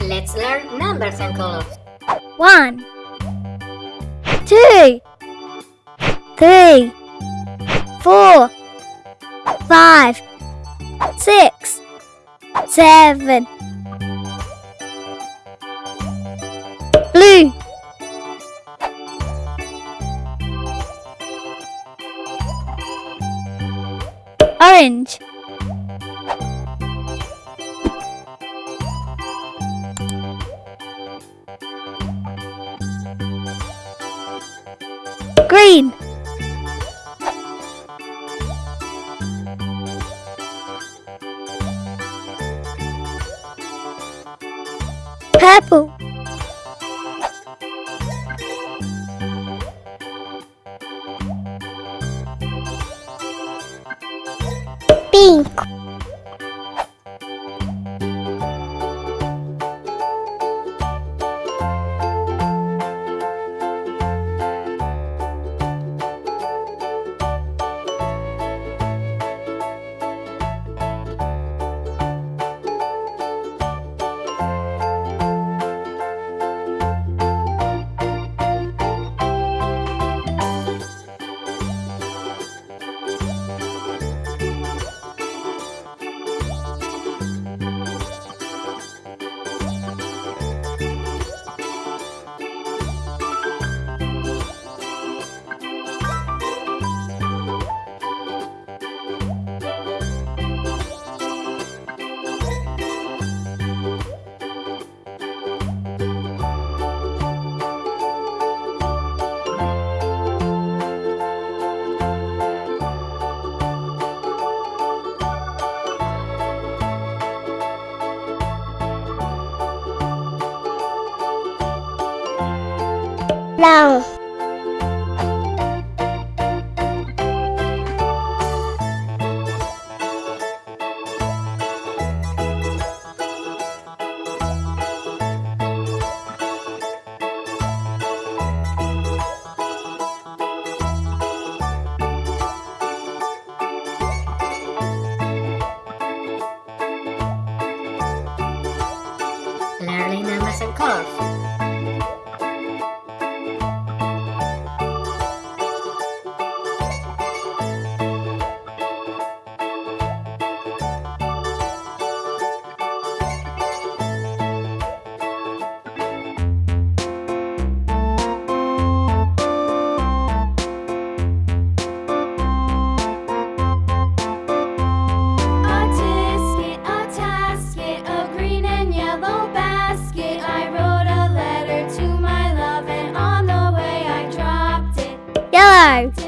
Let's learn numbers and colors. One, two, three, four, five, six, seven. Blue. Orange. green. Purple. lòng Learning numbers. Bye.